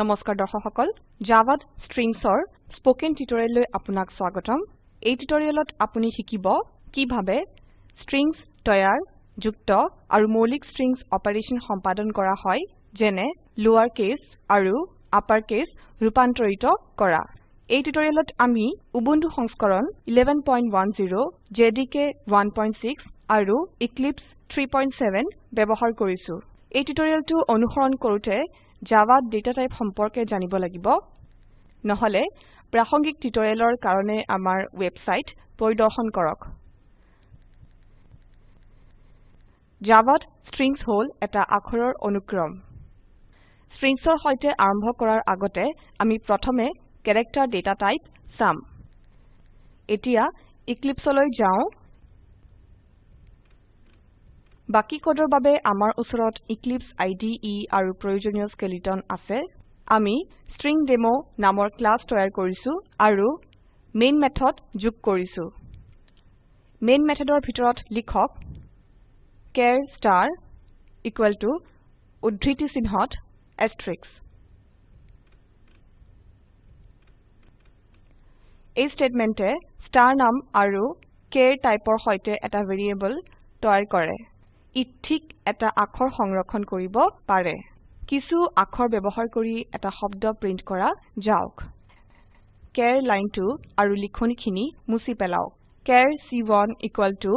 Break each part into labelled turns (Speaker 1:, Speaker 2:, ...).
Speaker 1: নমস্কাৰ দৰ্শকসকল সকল জাভাত স্ট্ৰিংসৰ স্পোকেন টিউটৰিয়েললৈ আপোনাক স্বাগতম এই টিউটৰিয়েলত আপুনি শিকিব কিভাবে স্ট্ৰিংস তৈয়াৰ যুক্ত আৰু মৌলিক স্ট্ৰিংস অপাৰেচন সম্পাদন কৰা হয় যেনে লোৱাৰ কেস আৰু আপাৰ কেস ৰূপান্তৰিত কৰা এই টিউটৰিয়েলত আমি উবুন্টু সংস্কৰণ 11.10 জেডিকে 1.6 আৰু ইক্লিপছ 3.7 ব্যৱহাৰ কৰিছো এই টিউটৰিয়েলটো অনুসৰণ কৰোতে Java data type সম্পৰ্কে জানিব লাগিব নহলে প্ৰাসঙ্গিক টিউটোৰিয়েলৰ কাৰণে আমাৰ ওয়েবসাইট পৰিদৰ্শন কৰক Java strings হল এটা আখৰৰ অনুক্ৰম Strings-ৰ হৈতে আৰম্ভ কৰাৰ আগতে আমি প্ৰথমে character data type sum এতিয়া Eclipse-লৈ যাওঁ বাকি কোডৰ বাবে আমাৰ ওচৰত Eclipse IDE আৰু প্ৰয়োজনীয় স্কেলেটন আছে আমি স্ট্ৰিং ডেমো নামৰ ক্লাস তৈয়াৰ কৰিছো আৰু মেইন মেথড যোগ কৰিছো মেইন মেথডৰ ভিতৰত লিখক care ষ্টাৰ equal to উদ্ধৃতি চিহ্নত asterisk এই ষ্টেটমেণ্টে ষ্টাৰ নাম আৰু কেৰ টাইপৰ সৈতে এটা ভেৰিয়েবল তৈয়াৰ কৰে ঠিক এটা আখৰ সংৰক্ষণ কৰিব পাৰে কিছু আখৰ ব্যৱহাৰ কৰি এটা শব্দ প্ৰিন্ট কৰা যাওক কেৰ লাইনটো আৰু লিখনিখিনি মুচি পেলাওক কেৰ চি ওৱান ইকুৱেল টু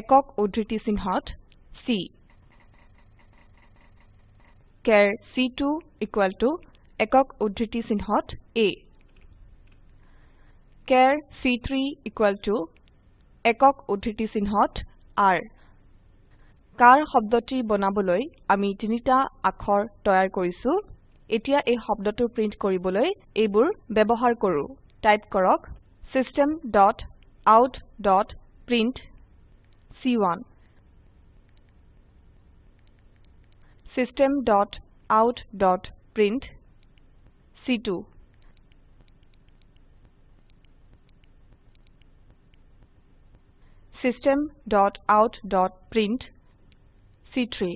Speaker 1: একক উদ্ধৃতি চিহ্নত চি কেৰ চি টু ইকুৱেল টু একক উদ্ধৃতি চিহ্নত এ কেৰ চি থ্ৰী ইকুৱেল টু একক উদ্ধৃতি চিহ্নত আৰ কাৰ শব্দটি বনাবলৈ আমি তিনিটা আখৰ তৈয়াৰ কৰিছো এতিয়া এই শব্দটো প্ৰিন্ট কৰিবলৈ এইবোৰ ব্যৱহাৰ কৰো টাইপ কৰক system dot out dot print c1 system dot out dot print c2 system dot out dot print C3.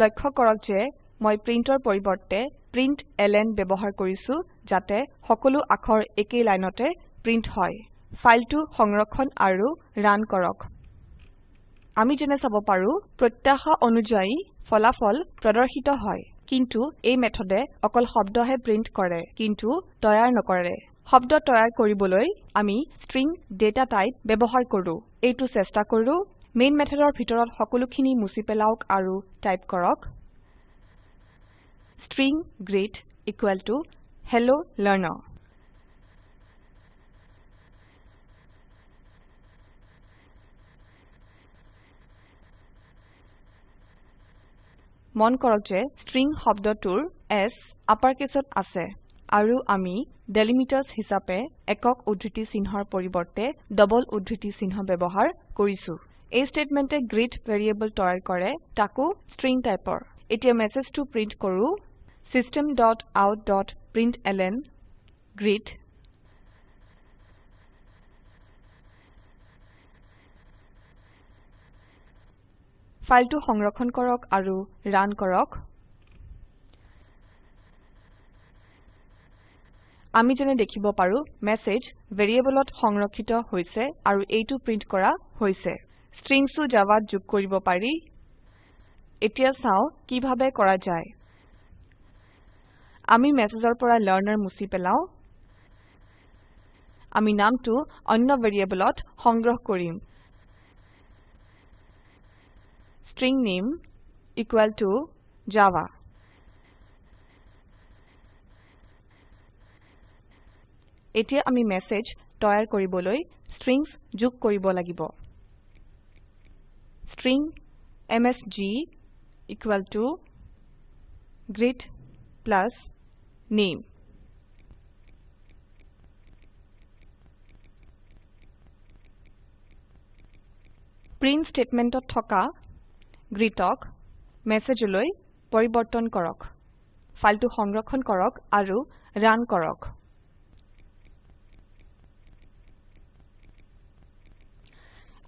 Speaker 1: লক্ষ্য কৰক যে মই প্ৰিন্টৰ পৰিৱৰ্তে প্ৰিন্ট এলএন ব্যৱহাৰ কৰিছো যাতে সকলো আখৰ একেই লাইনতে প্ৰিন্ট হয় ফাইলটো সংৰক্ষণ আৰু ৰান কৰক আমি যেনে চাব পাৰো প্ৰত্যাশা অনুযায়ী ফলাফল প্ৰদৰ্শিত হয় কিন্তু এই মেথডে অকল শব্দহে প্ৰিন্ট কৰে কিন্তু তৈয়াৰ নকৰে শব্দ তৈয়াৰ কৰিবলৈ আমি ষ্ট্ৰিং ডেটা টাইপ ব্যৱহাৰ কৰো এইটো চেষ্টা কৰো মেইন মেথডৰ ভিতৰত সকলোখিনি মুছি পেলাওক আৰু টাইপ কৰক string greet equal to hello learner মন কৰক যে ষ্ট্ৰিং শব্দটোৰ s আপাৰকেছত আছে আৰু আমি ডেলিমিটাৰ্ছ হিচাপে একক উদ্ধৃতি চিহ্নৰ পৰিৱৰ্তে ডাবল উদ্ধৃতি চিহ্ন ব্যৱহাৰ কৰিছো এই ষ্টেটমেণ্টে গ্ৰিড ভেৰিয়েবল তৈয়াৰ কৰে তাকো ষ্ট্ৰিং টাইপৰ এতিয়া মেছেজটো প্ৰিন্ট কৰো dot dot out system.out.println grid ফাইলটো সংৰক্ষণ কৰক আৰু ৰান কৰক আমি যেনে দেখিব পাৰো মেসেজ ভেৰিয়েবলত সংৰক্ষিত হৈছে আৰু এইটো প্ৰিন্ট কৰা হৈছে স্ট্ৰিংসও জাভাত যোগ কৰিব পাৰি এতিয়া চাও কিভাৱে কৰা যায় আমি মেসেজৰ পৰা লৰ্নাৰ মুছি পেলাও আমি নামটো অন্য ভেৰিয়েবলত সংগ্ৰহ কৰিম string name equal to java এতিয়া আমি মেসেজ তৈয়াৰ কৰিবলৈ strings যোগ কৰিব লাগিব string msg equal to greet plus name print statementত থকা greetক মেসেজলৈ পৰিবৰ্তন কৰক ফাইলটো সংৰক্ষণ কৰক আৰু ৰান কৰক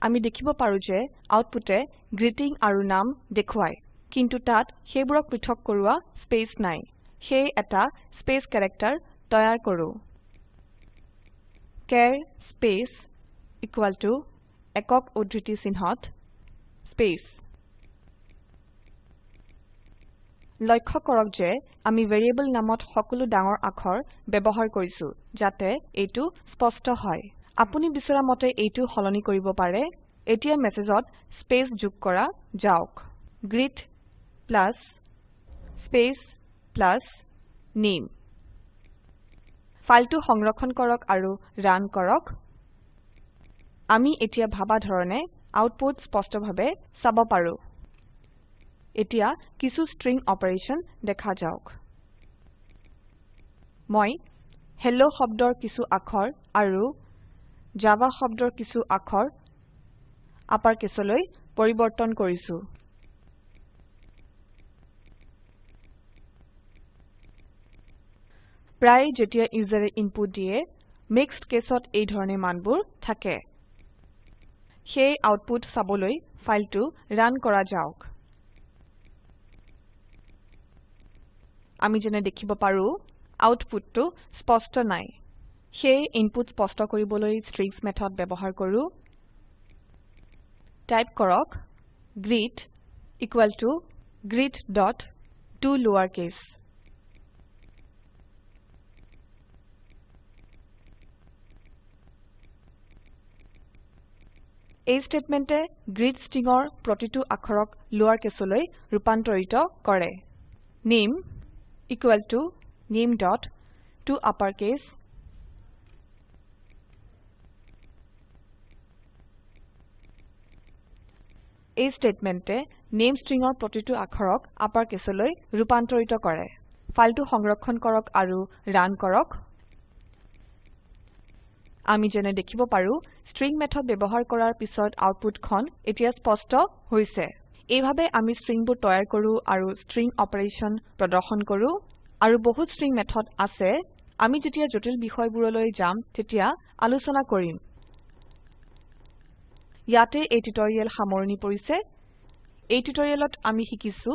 Speaker 1: আমি দেখিব পাৰো যে আউটপুটে গ্ৰীটিং আৰু নাম দেখুৱায় কিন্তু তাত সেইবোৰক পৃথক কৰোৱা স্পেচ নাই সেয়ে এটা স্পেচ কেৰেক্টাৰ তৈয়াৰ কৰো care স্পেচ equal to একক উদ্ধৃতি চিহ্নত স্পেচ লক্ষ্য কৰক যে আমি ভেৰিয়েবল নামত সকলো ডাঙৰ আখৰ ব্যৱহাৰ কৰিছো যাতে এইটো স্পষ্ট হয় আপুনি বিচৰা মতে এইটো সলনি কৰিব পাৰে এতিয়া মেছেজত স্পেচ যোগ কৰা যাওক greet plus space plus name ফাইলটো সংৰক্ষণ কৰক আৰু ৰান কৰক আমি এতিয়া ভাবা ধৰণে আউটপুট স্পষ্টভাৱে চাব পাৰো এতিয়া কিছু ষ্ট্ৰিং অপাৰেশ্যন দেখা যাওক মই হেল্ল' শব্দৰ কিছু আখৰ আৰু জাভা শব্দৰ কিছু আখৰ আপাৰ কেছলৈ পৰিৱৰ্তন কৰিছো প্ৰায় যেতিয়া ইউজাৰে ইনপুট দিয়ে মিক্সড কেছত এই ধৰণে মানবোৰ থাকে সেই আউটপুট চাবলৈ ফাইলটো ৰান কৰা যাওক আমি যেনে দেখিব পাৰো আউটপুটটো স্পষ্ট নাই সেই ইনপুট স্পষ্ট কৰিবলৈ স্ট্ৰিংস মেথড ব্যৱহাৰ কৰো টাইপ কৰক greet equal to greet.toLowerCase এই স্টেটমেন্টে greet স্ট্ৰিংৰ প্ৰতিটো আখৰক কেছলৈ ৰূপান্তৰিত কৰে name equal to name.toUpperCase এই স্টেটমেন্টে নেম স্ট্ৰিংৰ প্ৰতিটো আখৰক আপাৰ কেছলৈ ৰূপান্তৰিত কৰে ফাইলটো সংৰক্ষণ কৰক আৰু ৰান কৰক আমি যেনে দেখিব পাৰো স্ট্ৰিং মেথড ব্যৱহাৰ কৰাৰ পিছত আউটপুটখন এতিয়া স্পষ্ট হৈছে এইভাবে আমি স্ট্ৰিংবোৰ তৈয়াৰ কৰো আৰু স্ট্ৰিং অপাৰেচন প্ৰদৰ্শন কৰো আৰু বহুত স্ট্ৰিং মেথড আছে আমি যেতিয়া জটিল বিষয়বোৰলৈ যাম তেতিয়া আলোচনা কৰিম ইয়াতে এই টিউটৰিয়েল সামৰণি পৰিছে এই টিউটৰিয়েলত আমি শিকিছো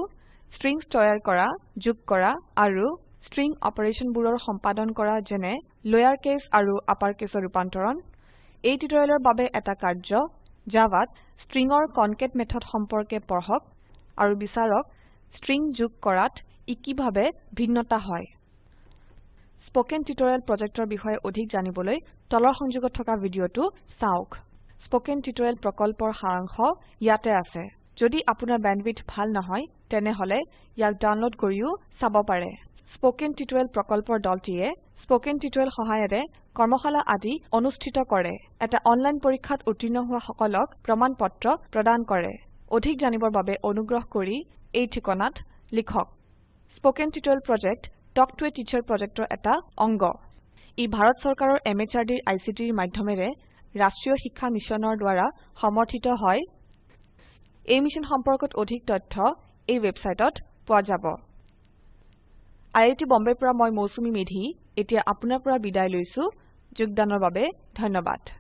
Speaker 1: স্ট্ৰিংস তৈয়াৰ কৰা যোগ কৰা আৰু স্ট্ৰিং অপাৰেশনবোৰৰ সম্পাদন কৰা যেনে লয়াৰ কেছ আৰু আপাৰ কেছৰ ৰূপান্তৰণ এই টিউটৰিয়েলৰ বাবে এটা কাৰ্য জাভাত স্ট্ৰিংৰ কনকেট মেথড সম্পৰ্কে পঢ়ক আৰু বিচাৰক স্ট্ৰিং যোগ কৰাত ই কিভাবে ভিন্নতা হয় স্পোকেন টিউটৰিয়েল প্ৰজেক্টৰ বিষয়ে অধিক জানিবলৈ তলৰ সংযোগত থকা ভিডিঅটো চাওক স্পোকেন টিউটোৰিয়েল প্ৰকল্পৰ সাৰাংশ ইয়াতে আছে যদি আপোনাৰ ব্যান্ডউইথ ভাল নহয় তেনেহলে ইয়াক ডাউনলোড কৰিও চাব পাৰে স্পোকেন টিউটোৰিয়েল প্ৰকল্পৰ দলটিয়ে স্পোকেন টিউটোৰিয়েল সহায়েৰে কৰ্মশালা আদি অনুষ্ঠিত কৰে এটা অনলাইন পৰীক্ষাত উত্তীৰ্ণ হোৱা সকলক প্ৰমাণ পত্ৰ প্ৰদান কৰে অধিক জানিবৰ বাবে অনুগ্ৰহ কৰি এই ঠিকনাত লিখক spoken tutorial project talk to a teacher প্ৰজেক্টৰ এটা অংগ ই ভাৰত চৰকাৰৰ এম এইচ আৰ ডিৰ আই চি টিৰ মাধ্যমেৰে ৰাষ্ট্ৰীয় শিক্ষা মিছনৰ দ্বাৰা সমৰ্থিত হয় এই মিছন সম্পৰ্কত অধিক তথ্য এই ৱেবছাইটত পোৱা যাব আই আই আইআইটি বম্বেৰ পৰা মই মৌচুমী মেধি এতিয়া আপোনাৰ পৰা বিদায় লৈছো যোগদানৰ বাবে ধন্যবাদ